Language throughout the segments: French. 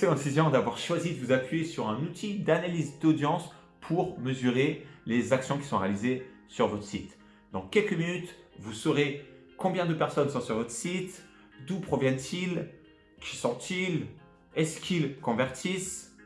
excellente décision d'avoir choisi de vous appuyer sur un outil d'analyse d'audience pour mesurer les actions qui sont réalisées sur votre site. Dans quelques minutes, vous saurez combien de personnes sont sur votre site, d'où proviennent-ils, qui sont-ils, est-ce qu'ils convertissent.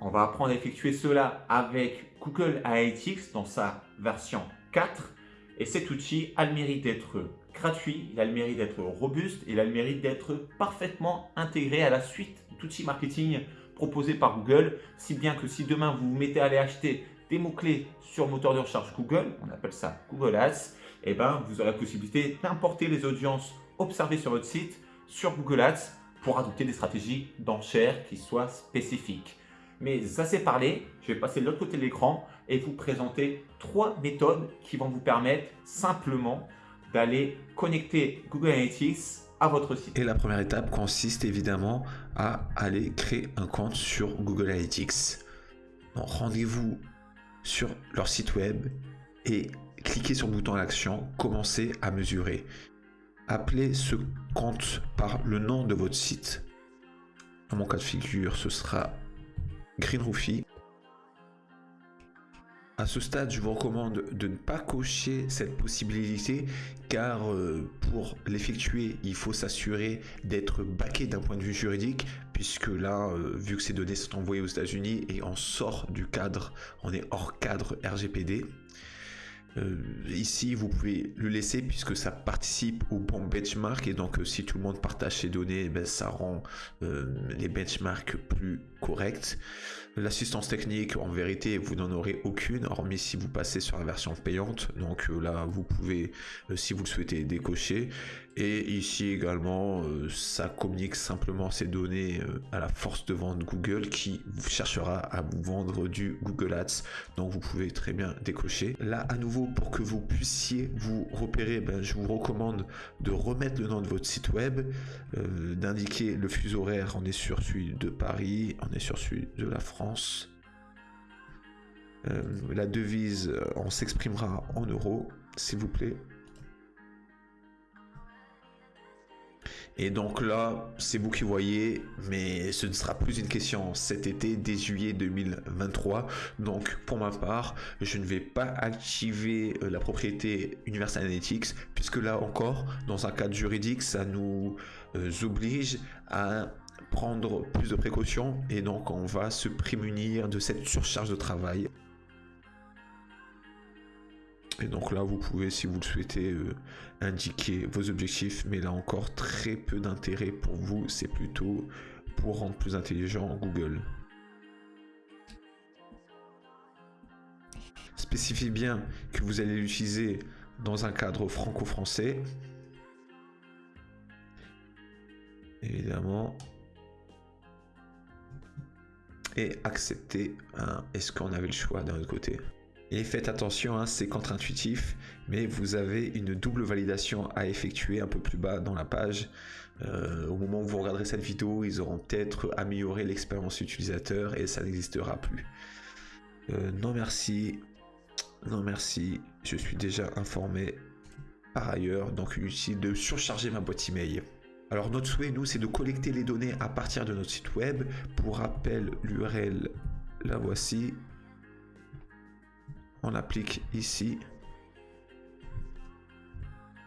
On va apprendre à effectuer cela avec Google Analytics dans sa version 4 et cet outil a le mérite d'être gratuit, il a le mérite d'être robuste, il a le mérite d'être parfaitement intégré à la suite d'outils marketing proposés par Google, si bien que si demain vous vous mettez à aller acheter des mots-clés sur moteur de recherche Google, on appelle ça Google Ads, et eh ben, vous aurez la possibilité d'importer les audiences observées sur votre site sur Google Ads pour adopter des stratégies d'enchères qui soient spécifiques. Mais assez parlé, je vais passer de l'autre côté de l'écran et vous présenter trois méthodes qui vont vous permettre simplement d'aller connecter Google Analytics votre site. Et la première étape consiste évidemment à aller créer un compte sur Google Analytics. Rendez-vous sur leur site web et cliquez sur le bouton à l'action « Commencer à mesurer ». Appelez ce compte par le nom de votre site. Dans mon cas de figure, ce sera Greenroofy. À ce stade, je vous recommande de ne pas cocher cette possibilité car euh, pour l'effectuer, il faut s'assurer d'être baqué d'un point de vue juridique puisque là, euh, vu que ces données sont envoyées aux États-Unis et on sort du cadre, on est hors cadre RGPD. Euh, ici, vous pouvez le laisser puisque ça participe au bon benchmark et donc si tout le monde partage ces données, eh ben, ça rend les benchmarks plus corrects. L'assistance technique, en vérité, vous n'en aurez aucune, hormis si vous passez sur la version payante. Donc là, vous pouvez, si vous le souhaitez, décocher. Et ici également, euh, ça communique simplement ces données euh, à la force de vente Google qui cherchera à vous vendre du Google Ads. Donc vous pouvez très bien décocher. Là, à nouveau, pour que vous puissiez vous repérer, ben, je vous recommande de remettre le nom de votre site web, euh, d'indiquer le fuseau horaire. On est sur celui de Paris, on est sur celui de la France. La devise, on s'exprimera en euros, s'il vous plaît. Et donc là, c'est vous qui voyez, mais ce ne sera plus une question cet été, dès juillet 2023. Donc pour ma part, je ne vais pas activer euh, la propriété Universal Analytics, puisque là encore, dans un cadre juridique, ça nous euh, oblige à prendre plus de précautions et donc on va se prémunir de cette surcharge de travail. Et donc là, vous pouvez, si vous le souhaitez, euh, indiquer vos objectifs, mais là encore, très peu d'intérêt pour vous. C'est plutôt pour rendre plus intelligent Google. Spécifiez bien que vous allez l'utiliser dans un cadre franco-français. Évidemment. Et accepter. Hein, est-ce qu'on avait le choix d'un autre côté? Et faites attention, hein, c'est contre-intuitif, mais vous avez une double validation à effectuer un peu plus bas dans la page. Euh, au moment où vous regarderez cette vidéo, ils auront peut-être amélioré l'expérience utilisateur et ça n'existera plus. Euh, non merci, non merci, je suis déjà informé par ailleurs, donc inutile de surcharger ma boîte email. Alors notre souhait, nous, c'est de collecter les données à partir de notre site web. Pour rappel, l'URL, la voici, on applique ici.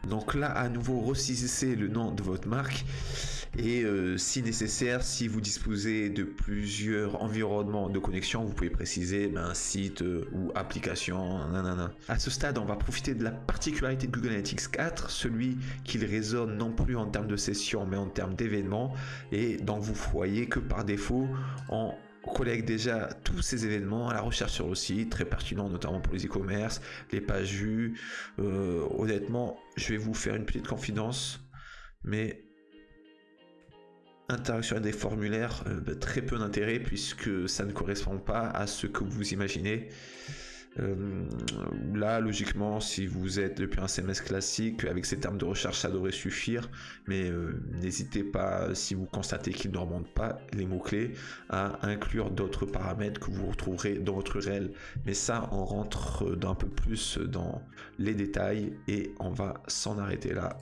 Donc là, à nouveau, resaisissez le nom de votre marque et euh, si nécessaire, si vous disposez de plusieurs environnements de connexion, vous pouvez préciser ben, un site euh, ou application. À ce stade, on va profiter de la particularité de Google Analytics 4, celui qu'il résonne non plus en termes de session, mais en termes d'événements. Et donc, vous voyez que par défaut, on collecte déjà tous ces événements à la recherche sur le site, très pertinent notamment pour les e-commerce, les pages vues. Euh, honnêtement, je vais vous faire une petite confidence, mais interaction avec des formulaires, euh, bah, très peu d'intérêt puisque ça ne correspond pas à ce que vous imaginez. Euh, là, logiquement, si vous êtes depuis un CMS classique, avec ces termes de recherche, ça devrait suffire. Mais euh, n'hésitez pas, si vous constatez qu'il ne remonte pas les mots-clés, à inclure d'autres paramètres que vous retrouverez dans votre URL. Mais ça, on rentre d'un peu plus dans les détails et on va s'en arrêter là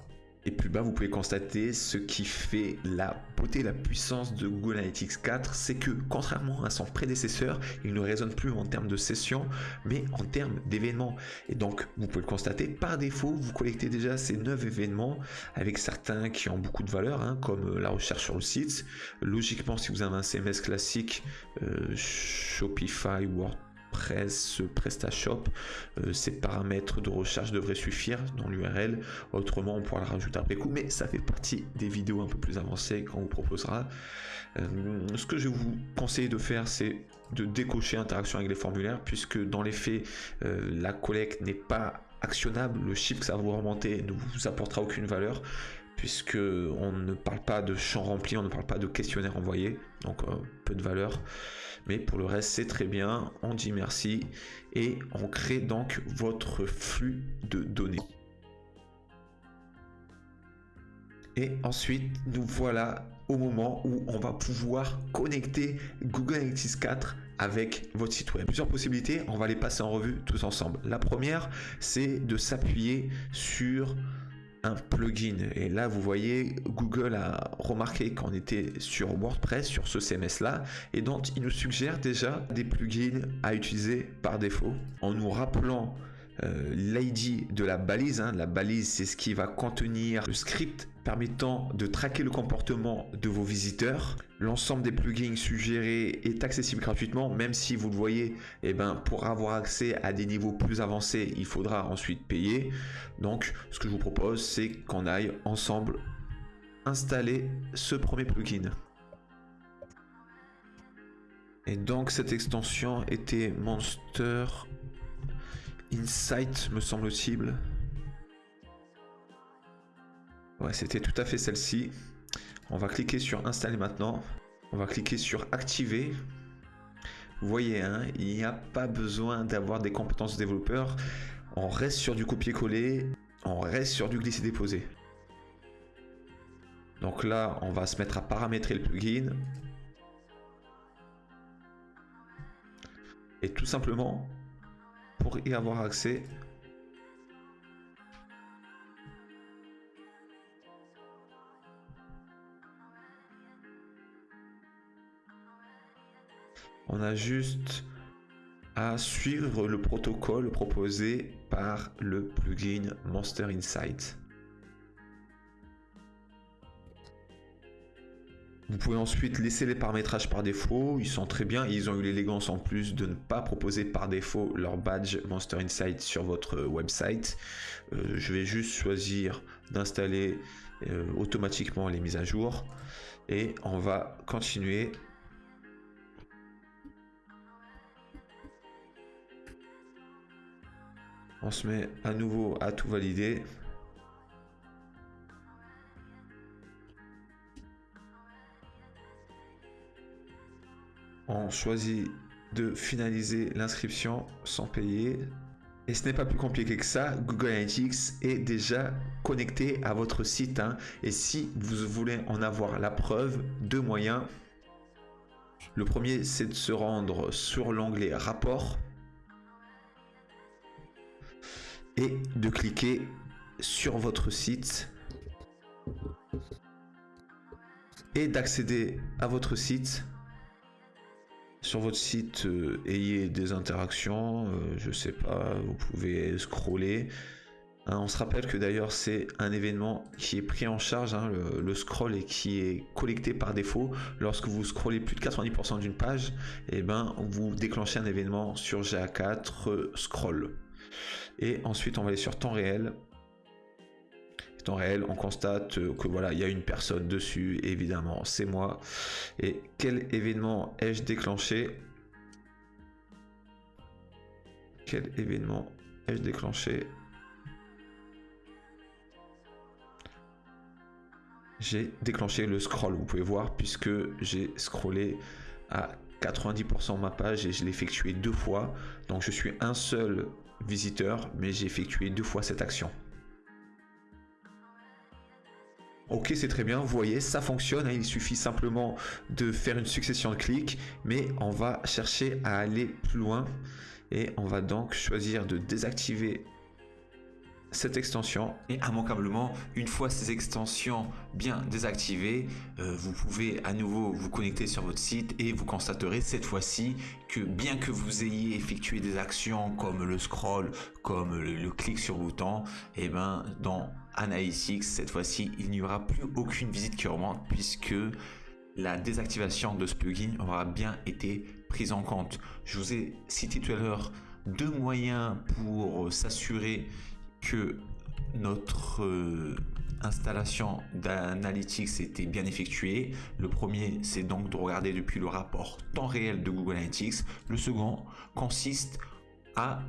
Et plus bas, vous pouvez constater ce qui fait la beauté, la puissance de Google Analytics 4, c'est que contrairement à son prédécesseur, il ne résonne plus en termes de sessions, mais en termes d'événements. Et donc, vous pouvez le constater, par défaut, vous collectez déjà ces 9 événements, avec certains qui ont beaucoup de valeur, hein, comme la recherche sur le site. Logiquement, si vous avez un CMS classique, euh, Shopify, WordPress, Press, PrestaShop, euh, ces paramètres de recherche devraient suffire dans l'URL. Autrement, on pourra le rajouter après coup, mais ça fait partie des vidéos un peu plus avancées qu'on vous proposera. Euh, ce que je vous conseiller de faire, c'est de décocher interaction avec les formulaires, puisque dans les faits, euh, la collecte n'est pas actionnable. Le chiffre que ça va vous remonter ne vous apportera aucune valeur puisque on ne parle pas de champs remplis, on ne parle pas de questionnaires envoyés, donc peu de valeur. Mais pour le reste, c'est très bien. On dit merci et on crée donc votre flux de données. Et ensuite, nous voilà au moment où on va pouvoir connecter Google Analytics 4 avec votre site web. Plusieurs possibilités, on va les passer en revue tous ensemble. La première, c'est de s'appuyer sur un plugin. Et là, vous voyez, Google a remarqué qu'on était sur WordPress, sur ce CMS là, et donc il nous suggère déjà des plugins à utiliser par défaut en nous rappelant euh, l'ID de la balise. Hein. La balise, c'est ce qui va contenir le script permettant de traquer le comportement de vos visiteurs. L'ensemble des plugins suggérés est accessible gratuitement, même si vous le voyez, eh ben, pour avoir accès à des niveaux plus avancés, il faudra ensuite payer. Donc, ce que je vous propose, c'est qu'on aille ensemble installer ce premier plugin. Et donc, cette extension était Monster Insight, me semble-t-il. C'était tout à fait celle-ci. On va cliquer sur installer maintenant. On va cliquer sur activer. Vous voyez, hein, il n'y a pas besoin d'avoir des compétences de développeur. On reste sur du copier-coller. On reste sur du glisser-déposer. Donc là, on va se mettre à paramétrer le plugin. Et tout simplement, pour y avoir accès, On a juste à suivre le protocole proposé par le plugin Monster Insight. Vous pouvez ensuite laisser les paramétrages par défaut, ils sont très bien, ils ont eu l'élégance en plus de ne pas proposer par défaut leur badge Monster Insight sur votre website. Euh, je vais juste choisir d'installer euh, automatiquement les mises à jour et on va continuer On se met à nouveau à tout valider. On choisit de finaliser l'inscription sans payer. Et ce n'est pas plus compliqué que ça, Google Analytics est déjà connecté à votre site. Hein. Et si vous voulez en avoir la preuve, deux moyens. Le premier, c'est de se rendre sur l'onglet Rapport et de cliquer sur votre site et d'accéder à votre site. Sur votre site, euh, ayez des interactions, euh, je sais pas, vous pouvez scroller. Hein, on se rappelle que d'ailleurs c'est un événement qui est pris en charge, hein, le, scroll et qui est collecté par défaut. Lorsque vous scrollez plus de 90% d'une page, et eh ben vous déclenchez un événement sur GA4 scroll. Et ensuite, on va aller sur temps réel. Temps réel, on constate que voilà, il y a une personne dessus, évidemment, c'est moi. Et quel événement ai-je déclenché Quel événement ai-je déclenché J'ai déclenché le scroll, vous pouvez voir, puisque j'ai scrollé à 90% de ma page et je l'ai effectué deux fois. Donc je suis un seul visiteur, mais j'ai effectué deux fois cette action. Ok, c'est très bien, vous voyez, ça fonctionne, hein. il suffit simplement de faire une succession de clics, mais on va chercher à aller plus loin et on va donc choisir de désactiver cette extension et immanquablement une fois ces extensions bien désactivées euh, vous pouvez à nouveau vous connecter sur votre site et vous constaterez cette fois-ci que bien que vous ayez effectué des actions comme le scroll comme le, clic sur bouton et eh ben dans Analytics cette fois-ci il n'y aura plus aucune visite qui remonte puisque la désactivation de ce plugin aura bien été prise en compte. Je vous ai cité tout à l'heure deux moyens pour s'assurer que notre euh, installation d'Analytics était bien effectuée. Le premier, c'est donc de regarder depuis le rapport temps réel de Google Analytics. Le second consiste à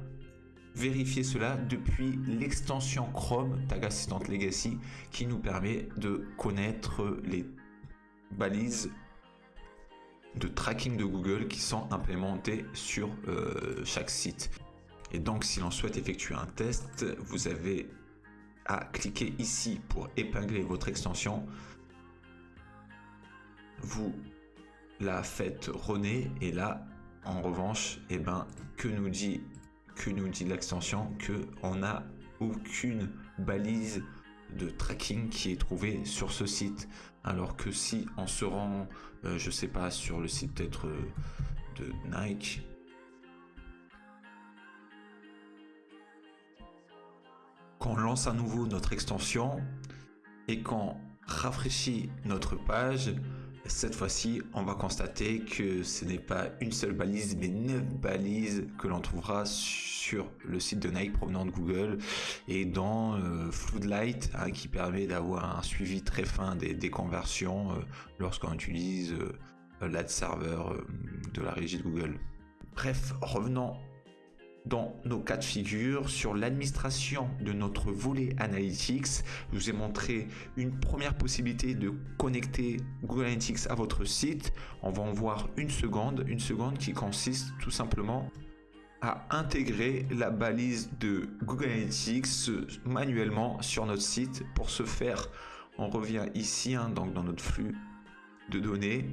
vérifier cela depuis l'extension Chrome Tag Assistant Legacy qui nous permet de connaître les balises de tracking de Google qui sont implémentées sur euh, chaque site. Et donc, si l'on souhaite effectuer un test, vous avez à cliquer ici pour épingler votre extension. Vous la faites runner et là, en revanche, eh ben, que nous dit, que nous dit l'extension Que on n'a aucune balise de tracking qui est trouvée sur ce site. Alors que si on se rend, euh, je sais pas, sur le site peut-être euh, de Nike, qu'on lance à nouveau notre extension et qu'on rafraîchit notre page, cette fois-ci, on va constater que ce n'est pas une seule balise, mais neuf balises que l'on trouvera sur le site de Nike provenant de Google et dans euh, Floodlight, hein, qui permet d'avoir un suivi très fin des, conversions euh, lorsqu'on utilise euh, l'ad server de la régie de Google. Bref, revenons dans nos cas de figure sur l'administration de notre volet Analytics. Je vous ai montré une première possibilité de connecter Google Analytics à votre site. On va en voir une seconde, une seconde qui consiste tout simplement à intégrer la balise de Google Analytics manuellement sur notre site. Pour ce faire, on revient ici hein, donc dans notre flux de données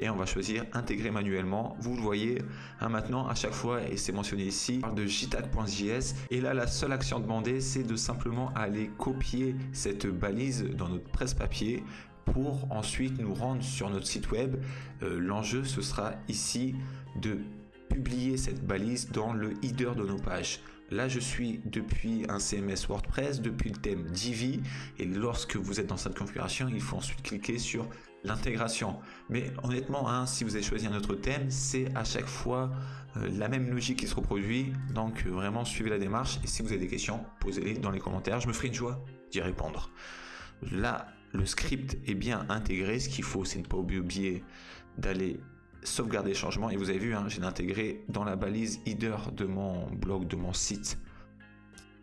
et on va choisir intégrer manuellement. Vous le voyez hein, maintenant à chaque fois et c'est mentionné ici, on parle de jtag.js et là la seule action demandée c'est de simplement aller copier cette balise dans notre presse-papier pour ensuite nous rendre sur notre site web. Euh, l'enjeu ce sera ici de publier cette balise dans le header de nos pages. Là, je suis depuis un CMS WordPress, depuis le thème Divi. Et lorsque vous êtes dans cette configuration, il faut ensuite cliquer sur l'intégration. Mais honnêtement, hein, si vous avez choisi un autre thème, c'est à chaque fois euh, la même logique qui se reproduit. Donc euh, vraiment, suivez la démarche. Et si vous avez des questions, posez-les dans les commentaires. Je me ferai une joie d'y répondre. Là, le script est bien intégré. Ce qu'il faut, c'est ne pas oublier d'aller sauvegarder les changements. Et vous avez vu, hein, j'ai intégré dans la balise header de mon blog, de mon site.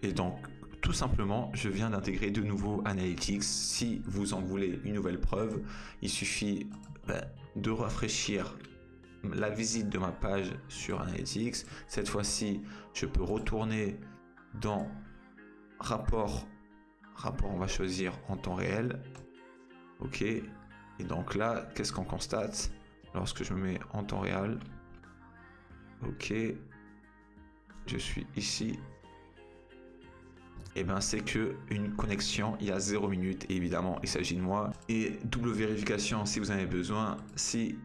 Et donc, tout simplement, je viens d'intégrer de nouveaux Analytics. Si vous en voulez une nouvelle preuve, il suffit ben, de rafraîchir la visite de ma page sur Analytics. Cette fois-ci, je peux retourner dans rapport. Rapport, on va choisir en temps réel. OK. Et donc là, qu'est-ce qu'on constate lorsque je me mets en temps réel? Ok. Je suis ici et eh ben c'est que une connexion il y a 0 minutes et évidemment il s'agit de moi. Et double vérification si vous en avez besoin si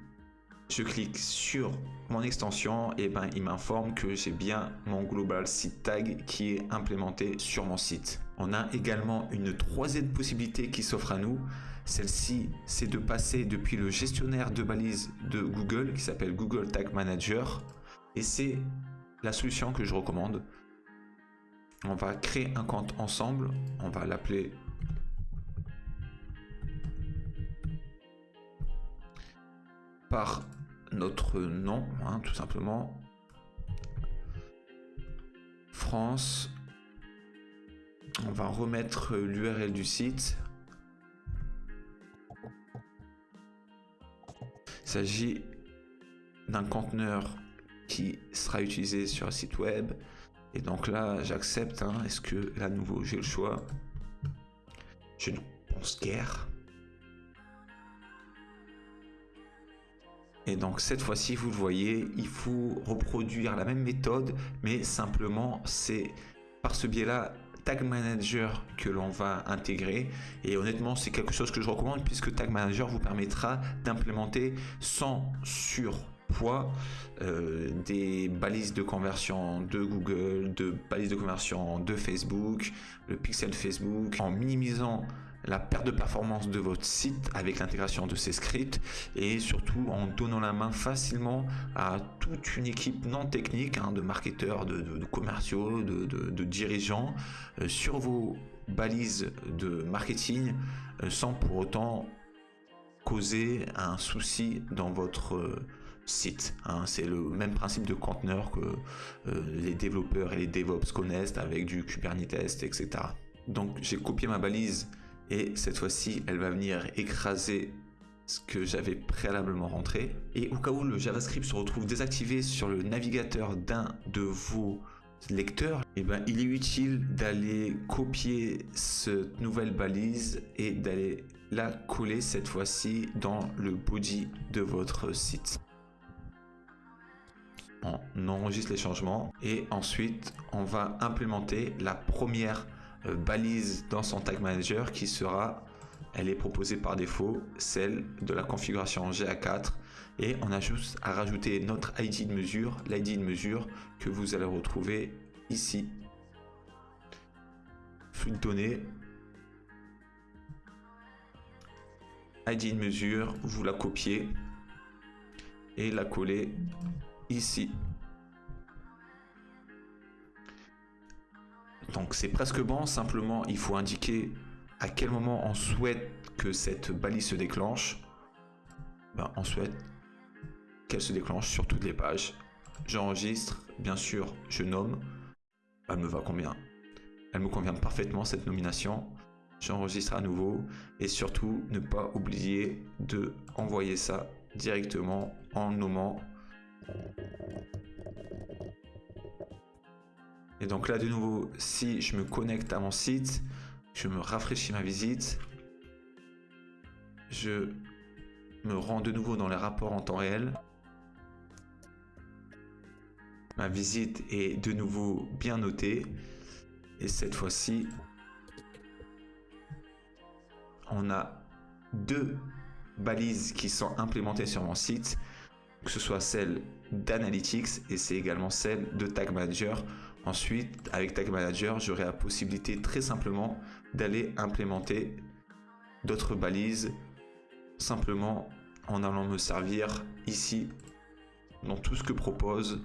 je clique sur mon extension et eh ben il m'informe que j'ai bien mon global site tag qui est implémenté sur mon site. On a également une troisième possibilité qui s'offre à nous. Celle-ci c'est de passer depuis le gestionnaire de balises de Google qui s'appelle Google Tag Manager. Et c'est la solution que je recommande on va créer un compte ensemble. On va l'appeler par notre nom, hein, tout simplement. France. On va remettre l'URL du site. Il s'agit d'un conteneur qui sera utilisé sur un site web et donc là, j'accepte. Hein. Est-ce que là, nouveau, j'ai le choix? Je ne pense guère. Et donc cette fois-ci, vous le voyez, il faut reproduire la même méthode, mais simplement, c'est par ce biais-là Tag Manager que l'on va intégrer. Et honnêtement, c'est quelque chose que je recommande puisque Tag Manager vous permettra d'implémenter sans surpoids euh, des balises de conversion de Google, de balises de conversion de Facebook, le pixel Facebook, en minimisant la perte de performance de votre site avec l'intégration de ces scripts et surtout en donnant la main facilement à toute une équipe non technique hein, de marketeurs, de, commerciaux, de, dirigeants euh, sur vos balises de marketing euh, sans pour autant causer un souci dans votre site. Hein. C'est le même principe de conteneur que les développeurs et les DevOps connaissent avec du Kubernetes, etc. Donc j'ai copié ma balise et cette fois-ci elle va venir écraser ce que j'avais préalablement rentré. Et au cas où le JavaScript se retrouve désactivé sur le navigateur d'un de vos lecteurs, eh ben, il est utile d'aller copier cette nouvelle balise et d'aller la coller cette fois-ci dans le body de votre site. On enregistre les changements et ensuite on va implémenter la première euh, balise dans son tag manager qui sera, elle est proposée par défaut, celle de la configuration GA4 et on a juste à rajouter notre ID de mesure, l'ID de mesure que vous allez retrouver ici. Flux de données, ID de mesure, vous la copiez et la coller ici. Donc c'est presque bon, simplement il faut indiquer à quel moment on souhaite que cette balise se déclenche. Ben, on souhaite qu'elle se déclenche sur toutes les pages. J'enregistre, bien sûr, je nomme. Elle me va combien? Elle me convient parfaitement cette nomination. J'enregistre à nouveau et surtout ne pas oublier de envoyer ça directement en nommant et donc là, de nouveau, si je me connecte à mon site, je me rafraîchis ma visite, je me rends de nouveau dans les rapports en temps réel. Ma visite est de nouveau bien notée. Et cette fois-ci, on a deux balises qui sont implémentées sur mon site, que ce soit celle d'Analytics et c'est également celle de Tag Manager. Ensuite, avec Tag Manager, j'aurai la possibilité très simplement d'aller implémenter d'autres balises simplement en allant me servir ici dans tout ce que propose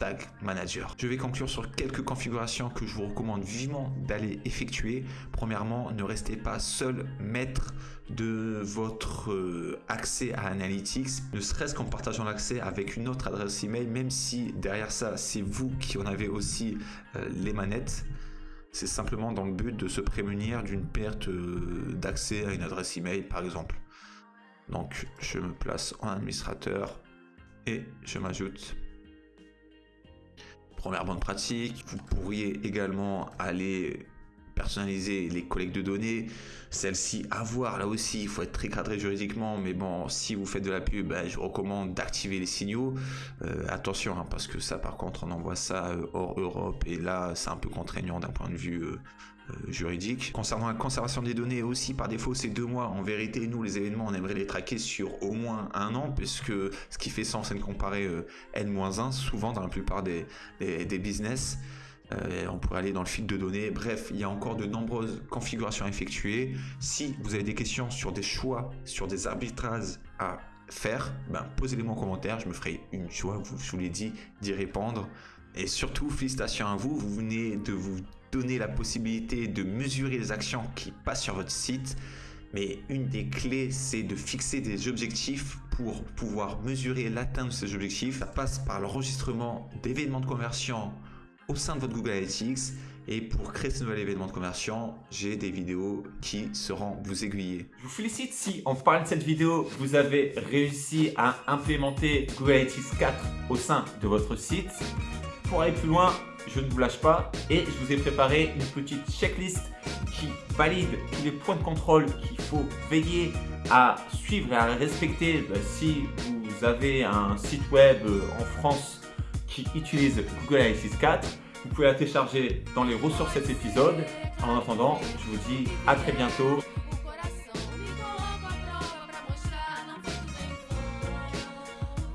Tag Manager. Je vais conclure sur quelques configurations que je vous recommande vivement d'aller effectuer. Premièrement, ne restez pas seul maître de votre euh, accès à Analytics, ne serait-ce qu'en partageant l'accès avec une autre adresse email, même si derrière ça, c'est vous qui en avez aussi euh, les manettes. C'est simplement dans le but de se prémunir d'une perte euh, d'accès à une adresse email, par exemple. Donc, je me place en administrateur et je m'ajoute Première bonne pratique, vous pourriez également aller personnaliser les collectes de données. Celle-ci à voir, là aussi, il faut être très cadré juridiquement, mais bon, si vous faites de la pub, ben, je recommande d'activer les signaux. Euh, attention, hein, parce que ça, par contre, on envoie ça euh, hors Europe, et là, c'est un peu contraignant d'un point de vue euh, juridique. Concernant la conservation des données aussi, par défaut, c'est deux mois. En vérité, nous, les événements, on aimerait les traquer sur au moins un an, puisque ce qui fait sens, c'est de comparer euh, N-1, souvent dans la plupart des, des, business. Euh, on pourrait aller dans le fil de données. Bref, il y a encore de nombreuses configurations à effectuer. Si vous avez des questions sur des choix, sur des arbitrages à faire, ben, posez-les-moi en commentaire. Je me ferai une choix, je vous l'ai dit, d'y répondre. Et surtout, félicitations à vous. Vous venez de vous donner la possibilité de mesurer les actions qui passent sur votre site. Mais une des clés, c'est de fixer des objectifs pour pouvoir mesurer l'atteinte de ces objectifs. Ça passe par l'enregistrement d'événements de conversion au sein de votre Google Analytics. Et pour créer ce nouvel événement de conversion, j'ai des vidéos qui seront vous aiguiller. Je vous félicite si, en parlant de cette vidéo, vous avez réussi à implémenter Google Analytics 4 au sein de votre site. Pour aller plus loin, je ne vous lâche pas et je vous ai préparé une petite checklist qui valide tous les points de contrôle qu'il faut veiller à suivre et à respecter bah, si vous avez un site web euh, en France qui utilise Google Analytics 4. Vous pouvez la télécharger dans les ressources de cet épisode. En attendant, je vous dis à très bientôt.